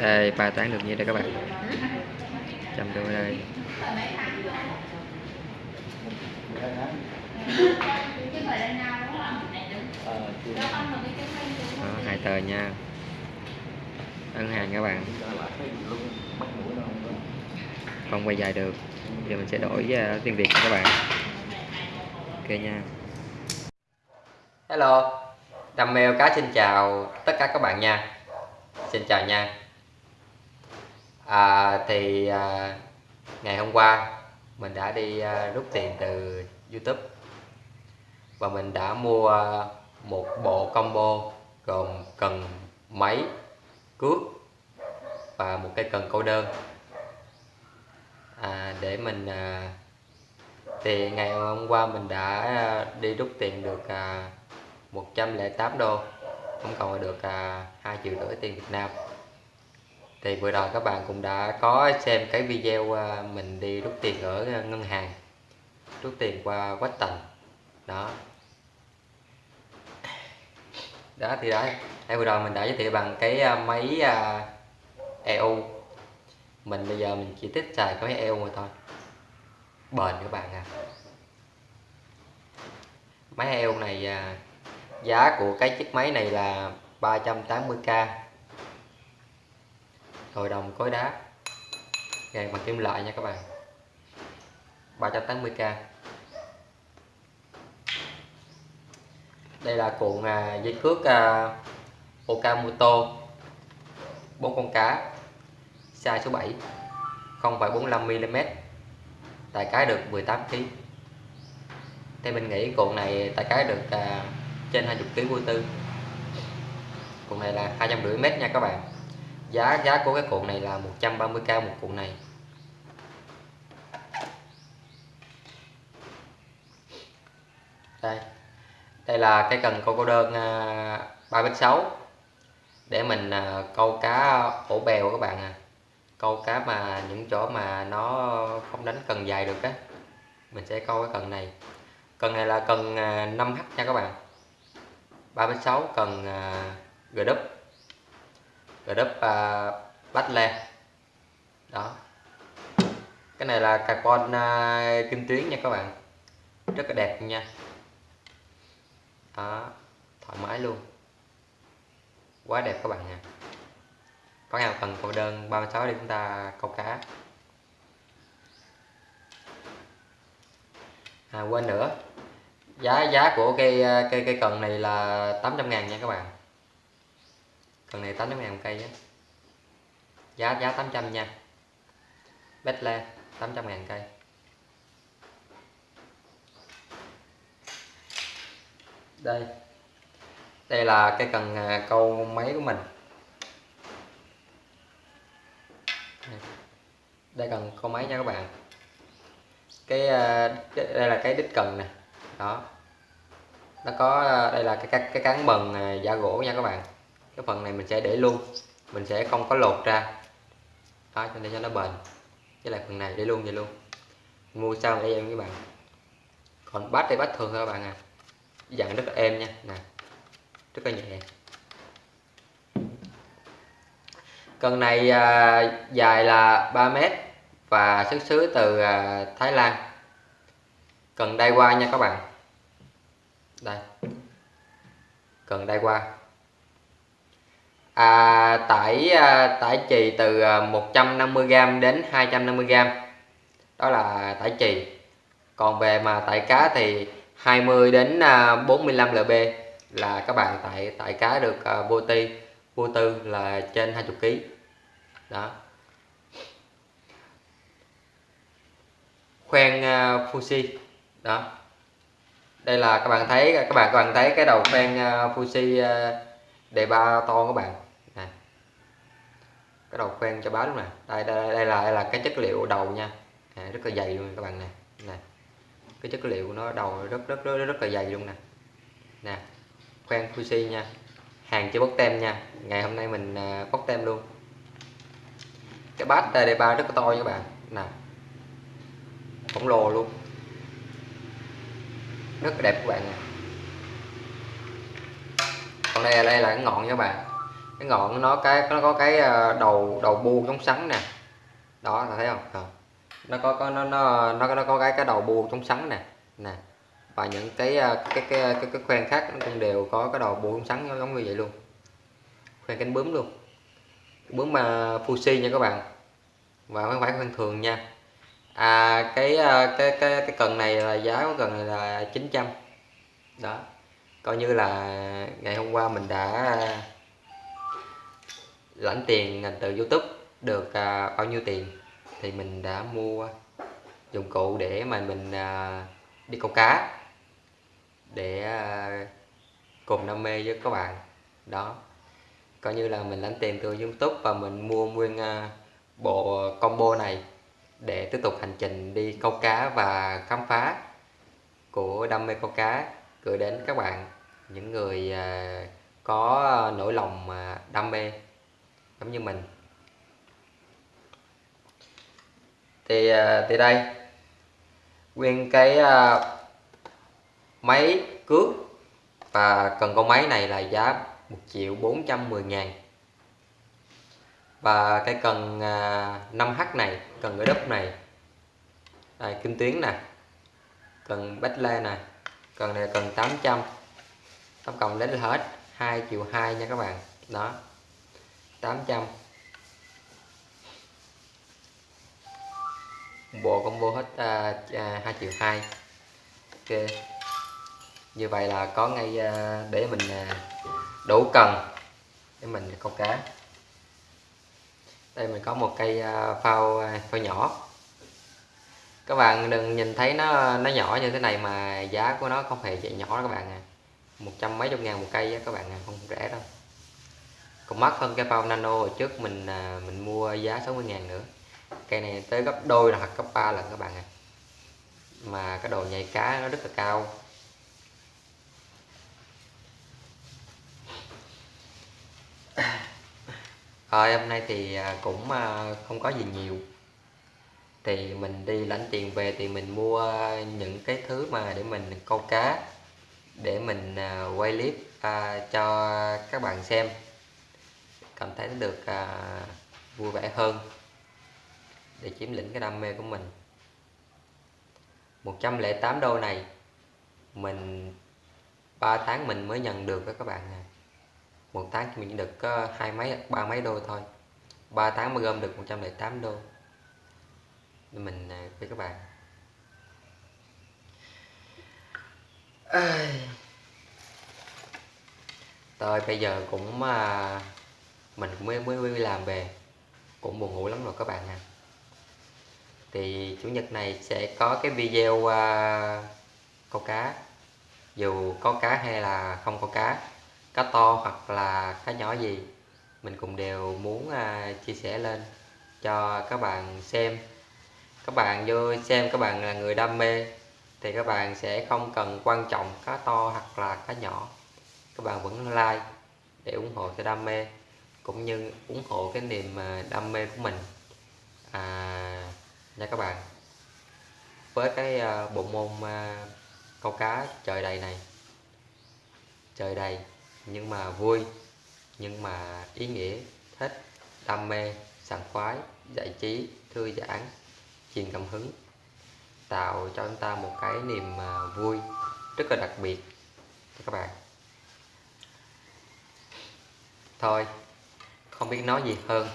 đây ba tháng được như đây các bạn. Trăm đôi đây. Đó, hai tờ nha. Ấn hàng các bạn. Không quay dài được. Giờ mình sẽ đổi uh, tiếng việt cho các bạn. Ok nha. Hello. Đam mê cá xin chào tất cả các bạn nha. Xin chào nha à, thì à, ngày hôm qua mình đã đi à, rút tiền từ YouTube. Và mình đã mua một bộ combo gồm cần máy cước và một cái cần câu đơn. À, để mình à, thì ngày hôm qua mình đã đi rút tiền được à, 108 đô. Không còn được à, 2 triệu rưỡi tiền Việt Nam thì vừa rồi các bạn cũng đã có xem cái video à, mình đi rút tiền ở ngân hàng, rút tiền qua quách tầng đó. Đó, thì đấy. Đây vừa rồi mình đã giới thiệu bằng cái à, máy à, EU mình bây giờ mình chỉ thích xài cái máy EU mà thôi. Bền các bạn à máy EU này giá của cái chiếc máy này là 380k hội đồng cối đá. Gàn bằng kim loại nha các bạn. 380k đây là cuộn à, dây cước à, Okamoto. 4 con cá. Size số 7 0,45mm tại cái được 18kg theo mình nghĩ cuộn này tại cái được à, trên 20 kg vô tư. Cuộn này là 250m nha các bạn giá giá của cái cuộn này là 130k một cuộn này. Đây. Đây là cái cần câu câu đơn à, 3,6 để mình à, câu cá ổ bèo các bạn à. Câu cá mà những chỗ mà nó không đánh cần dài được á. Mình sẽ câu cái cần này. Cần này là cần à, 5h nha các bạn. 3.6 cần à, uh, g đúp g uh, bắt lên đó. Cái này là carbon uh, à, kim tuyến nha các bạn. Rất là đẹp nha. Đó. Thoải mái luôn. Quá đẹp các bạn nha có ngàn cần cô đơn 36 để chúng ta câu cá. À quên nữa. Giá giá của cây cây cây cần này là 800 ngàn nha các bạn cần này 800 ngàn cây á. Giá giá 800 nha. Bét 800 ngàn cây. Đây. Đây là cái cần à, câu máy của mình. Đây. Cần câu máy nha các bạn. À, cái đây là cái đít cần nè. Đó. Nó có à, đây là cái cái, cái cán bần giả gỗ nha các bạn cái phần này mình sẽ để luôn. Mình sẽ không có lột ra. Đó cho nên cho nó bền. Với lại phần này để luôn vậy luôn. Mua sao để em các bạn. Còn bát thì bát thường thôi các bạn à. Dạng rất là êm nha. Nè rất là nhẹ. Cần này à, dài là 3 mét và xuất xứ từ à, Thái Lan. Cần đai qua nha các bạn. Đây. Cần đai qua à, tải à, tải chì từ à, 150g đến 250g đó là tải chì. Còn về mà tải cá thì 20 đến à, 45 lb là các bạn tải tải cá được uh, vô ti vô tư là trên 20 kg đó. Khoen uh, Fuji. Đó. Đây là các bạn thấy các bạn các bạn thấy cái đầu khoen uh, Fuji uh, đề ba to các bạn? Cái đầu khoen cho báo luôn nè. Đây, đây đây là đây là cái chất liệu đầu nha. À, rất là dày luôn các bạn nè. Nè cái chất liệu nó đầu rất rất rất rất là dày luôn nè. Nè khoen Fuji nha. Hàng chưa bóc tem nha. Ngày hôm nay mình à, bóc tem luôn. Cái bát đề ba rất là to nha các bạn. Nè khổng lồ luôn. Rất là đẹp các bạn nè. Còn đây là đây là cái ngọn nha các bạn cái ngọn nó cái nó có cái ờ, đầu đầu bu chống sắn nè. Đó là thấy không? À. nó có có nó nó nó nó có cái cái đầu bu chống sắn nè. Nè. Và những cái ờ, cái cái cái, cái khoen khác nó cũng đều có cái đầu bu chống sắn giống như vậy luôn. Khoen cánh bướm luôn. Bướm ờ, mà Fuji nha các bạn. Và không phải khoen thường nha. À cái cái cái cái cần này là giá của cần này là 900 đó. Coi như là ngày hôm qua mình đã lãnh tiền từ YouTube được à, bao nhiêu tiền? Thì mình đã mua dụng cụ để mà mình à, đi câu cá để à, cùng đam mê với các bạn. Đó. Coi như là mình lãnh tiền từ YouTube và mình mua nguyên à, bộ combo này để tiếp tục hành trình đi câu cá và khám phá của đam mê câu cá gửi đến các bạn những người à, có nỗi lòng à, đam mê giống như mình. Thì à, thì đây. Nguyên cái à, máy cước và cần con máy này là giá 1 triệu 410 ngàn. Và cái cần à, 5H này cần cái đúp này. Đây, kim tuyến nè. Cần bách lê nè. Cần này cần 800 tổng cộng đến hết 2 triệu 2 nha các bạn. Đó. 800 bộ combo hết à, à 2 triệu 2 ok. Như vậy là có ngay à, để mình à, đủ cần để mình câu cá. Đây mình có một cây à, phao à, phao nhỏ. Các bạn đừng nhìn thấy nó nó nhỏ như thế này mà giá của nó không hề vậy nhỏ đó các bạn à. Một trăm mấy chục ngàn một cây á các bạn à không rẻ đâu còn mắc hơn cái bao nano hồi trước mình à, mình mua giá 60 ngàn nữa. Cây này tới gấp đôi là hoặc gấp ba lần các bạn à mà cái đồ nhảy cá nó rất là cao. Rồi hôm nay thì à, cũng à, không có gì nhiều. Thì mình đi lãnh tiền về thì mình mua những cái thứ mà để mình câu cá để mình à, quay clip cho các bạn xem cảm thấy nó được à, vui vẻ hơn để chiếm lĩnh cái đam mê của mình. 108 đô này mình 3 tháng mình mới nhận được đó các bạn nè một tháng mình được có hai mấy ba mấy đô thôi. 3 tháng mới gom được 108 đô. Để mình à, với các bạn. À... tôi bây giờ cũng à, mình cũng mới mới, đi làm về. Cũng buồn ngủ lắm rồi các bạn à thì chủ nhật này sẽ có cái video uh, câu cá. Dù có cá hay là không có cá cá to hoặc là cá nhỏ gì mình cũng đều muốn uh, chia sẻ lên cho các bạn xem. Các bạn vô xem các bạn là người đam mê thì các bạn sẽ không cần quan trọng cá to hoặc là cá nhỏ. Các bạn vẫn like để ủng hộ cho đam mê cũng như ủng hộ cái niềm à, đam mê của mình. À, nha các bạn. Với cái à, bộ môn à, câu cá trời đầy này. Trời đầy nhưng mà vui nhưng mà ý nghĩa thích đam mê sảng khoái giải trí thư giãn truyền cảm hứng tạo cho chúng ta một cái niềm vui rất là đặc biệt cho các bạn. Thôi không biết nói gì hơn.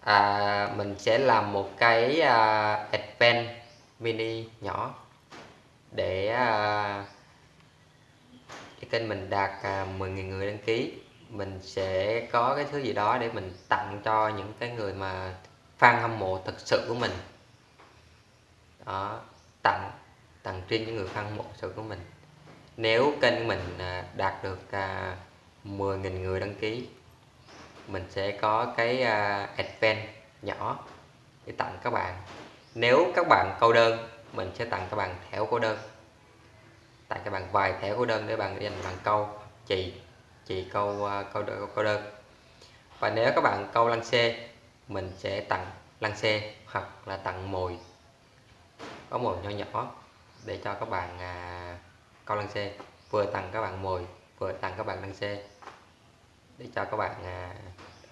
À, mình sẽ làm một cái à, advent mini nhỏ để à, cái kênh mình đạt à, 10.000 người đăng ký. Mình sẽ có cái thứ gì đó để mình tặng cho những cái người mà fan hâm mộ thật sự của mình. Đó tặng tặng riêng những người fan hâm mộ thật sự của mình. Nếu kênh mình à, đạt được à, 10.000 người đăng ký mình sẽ có cái uh, advent nhỏ để tặng các bạn. Nếu các bạn câu đơn mình sẽ tặng các bạn thẻ câu đơn. Tặng các bạn vài thẻ câu đơn để bạn dành bạn câu chị chị câu uh, câu, đơn, câu đơn. Và nếu các bạn câu lăng xe mình sẽ tặng lăng xe hoặc là tặng mồi. Có mồi nhỏ nhỏ để cho các bạn à, câu lăng xe vừa tặng các bạn mồi vừa tặng các bạn lăng xe để cho các bạn à,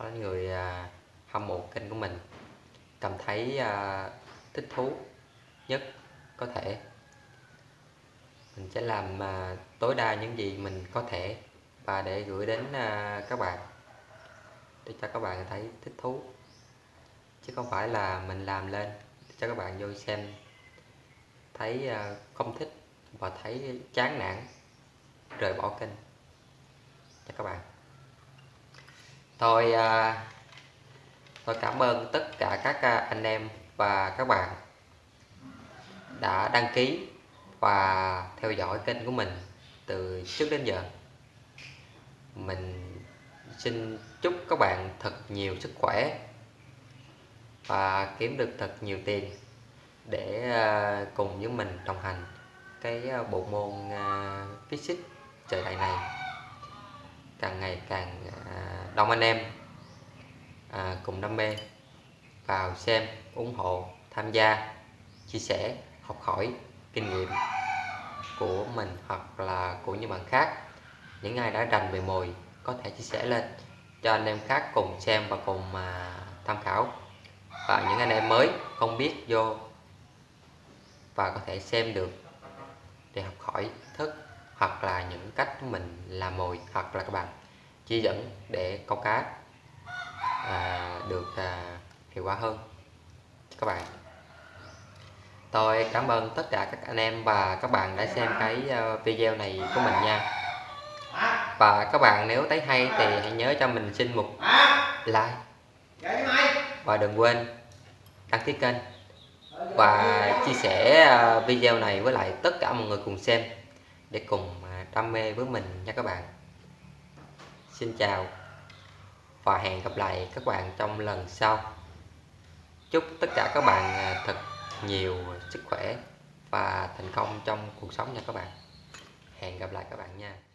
có là người à, hâm mộ kênh của mình cảm thấy à, thích thú nhất có thể. Mình sẽ làm à, tối đa những gì mình có thể và để gửi đến à, các bạn để cho các bạn thấy thích thú. Chứ không phải là mình làm lên để cho các bạn vô xem thấy à, không thích và thấy chán nản rời bỏ kênh. Cho các bạn tôi à, tôi cảm ơn tất cả các à, anh em và các bạn đã đăng ký và theo dõi kênh của mình từ trước đến giờ. Mình xin chúc các bạn thật nhiều sức khỏe và kiếm được thật nhiều tiền để à, cùng với mình đồng hành cái bộ môn physics trời đại này. Càng ngày càng đông anh em à, cùng đam mê vào xem, ủng hộ, tham gia, chia sẻ, học hỏi kinh nghiệm của mình hoặc là của những bạn khác. Những ai đã rành về mồi có thể chia sẻ lên cho anh em khác cùng xem và cùng mà tham khảo. Và những anh em mới không biết vô và có thể xem được để học hỏi thức hoặc là những cách mình làm mồi hoặc là các bạn chỉ dẫn để câu cá à, được à, hiệu quả hơn. Các bạn. Tôi cảm ơn tất cả các anh em và các bạn đã xem cái à, video này của mình nha. Và các bạn nếu thấy hay thì hãy nhớ cho mình xin một like. Và đừng quên đăng ký kênh. Và chia sẻ à, video này với lại tất cả mọi người cùng xem để cùng à, đam mê với mình nha các bạn xin chào và hẹn gặp lại các bạn trong lần sau. Chúc tất cả các bạn à, thật nhiều sức khỏe và thành công trong cuộc sống nha các bạn. Hẹn gặp lại các bạn nha.